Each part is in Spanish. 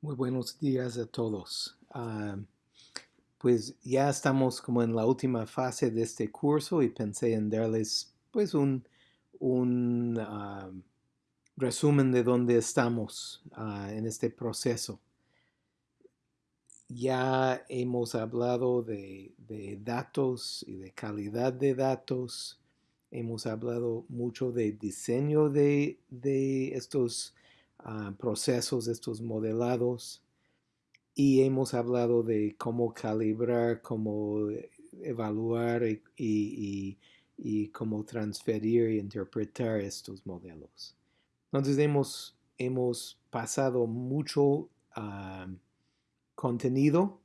Muy buenos días a todos. Ah, pues ya estamos como en la última fase de este curso y pensé en darles pues un, ah, resumen de dónde estamos ah, en este proceso. Ya hemos hablado de, de, datos y de calidad de datos. Hemos hablado mucho de diseño de, de estos procesos, estos modelados. Y hemos hablado de cómo calibrar, cómo evaluar y, y, y cómo transferir e interpretar estos modelos. Entonces hemos, hemos pasado mucho uh, contenido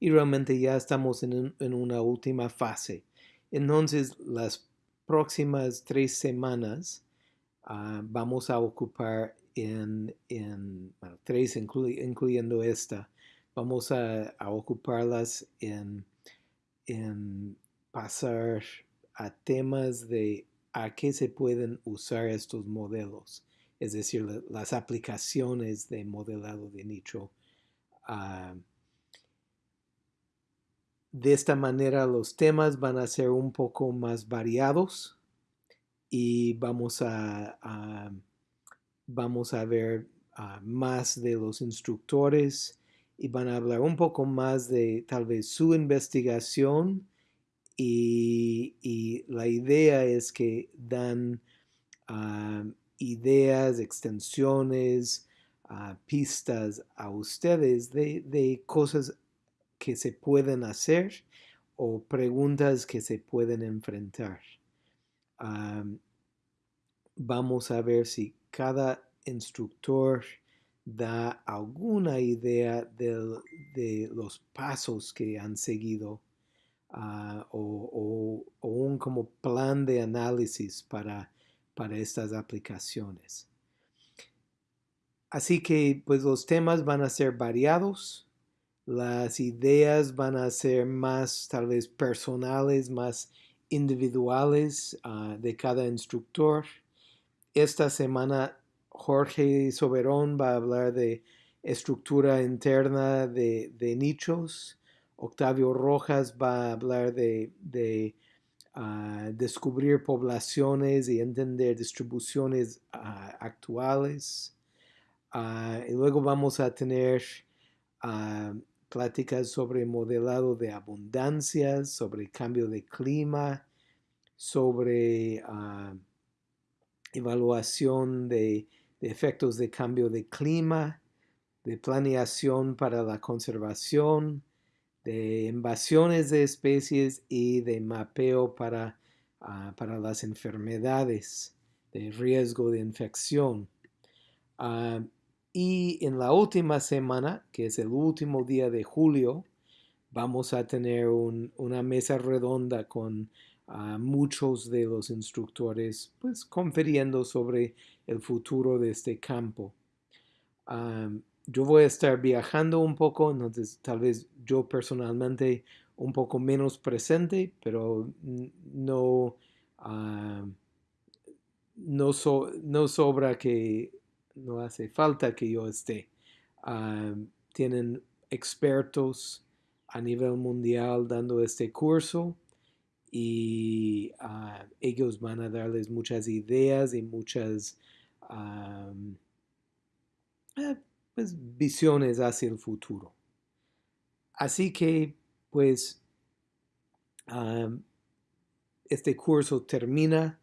y realmente ya estamos en, en, una última fase. Entonces las próximas tres semanas uh, vamos a ocupar en, tres, incluy, incluyendo esta, vamos a, ocuparlas en, en, pasar a temas de a qué se pueden usar estos modelos, es decir, la, las aplicaciones de modelado de nicho. Uh, de esta manera los temas van a ser un poco más variados y vamos a, vamos a ver uh, más de los instructores y van a hablar un poco más de tal vez su investigación y, y la idea es que dan uh, ideas, extensiones, uh, pistas a ustedes de, de cosas que se pueden hacer o preguntas que se pueden enfrentar. Vamos a ver si cada instructor da alguna idea de, los pasos que han seguido o, o, o, un como plan de análisis para, para estas aplicaciones. Así que pues los temas van a ser variados, las ideas van a ser más tal vez personales, más individuales uh, de cada instructor. Esta semana Jorge Soberón va a hablar de estructura interna de, nichos. Octavio Rojas va a hablar de, uh, descubrir poblaciones y entender distribuciones uh, actuales. y luego vamos a tener pláticas sobre modelado de abundancias, sobre cambio de clima, sobre uh, evaluación de, efectos de cambio de clima, de planeación para la conservación, de invasiones de especies y de mapeo para, uh, para las enfermedades, de riesgo de infección. Uh, y en la última semana, que es el último día de julio, vamos a tener un, una mesa redonda con uh, muchos de los instructores, pues confiriendo sobre el futuro de este campo. Um, yo voy a estar viajando un poco, entonces tal vez yo personalmente un poco menos presente, pero no, uh, no sobra que no hace falta que yo esté. Tienen expertos a nivel mundial dando este curso y uh, ellos van a darles muchas ideas y muchas eh, pues, visiones hacia el futuro. Así que, pues, este curso termina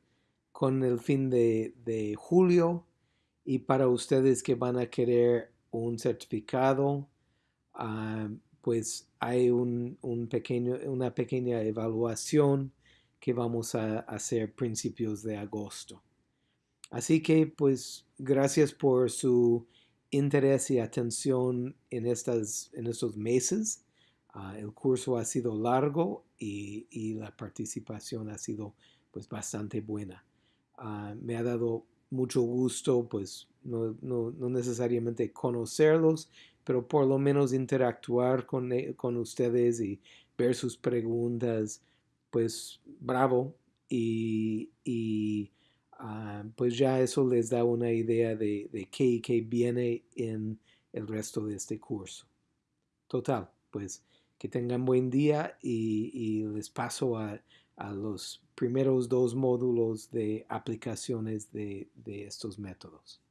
con el fin de, de julio y para ustedes que van a querer un certificado, uh, pues hay un, un, pequeño, una pequeña evaluación que vamos a hacer principios de agosto. Así que pues gracias por su interés y atención en, estas, en estos meses. Uh, el curso ha sido largo y, y, la participación ha sido pues bastante buena. Uh, me ha dado mucho gusto, pues no, no, no, necesariamente conocerlos, pero por lo menos interactuar con, e, con ustedes y ver sus preguntas, pues bravo. Y, y uh, pues ya eso les da una idea de, de qué, qué viene en, el resto de este curso. Total, pues que tengan buen día y, les paso a, los primeros dos módulos de aplicaciones de estos métodos.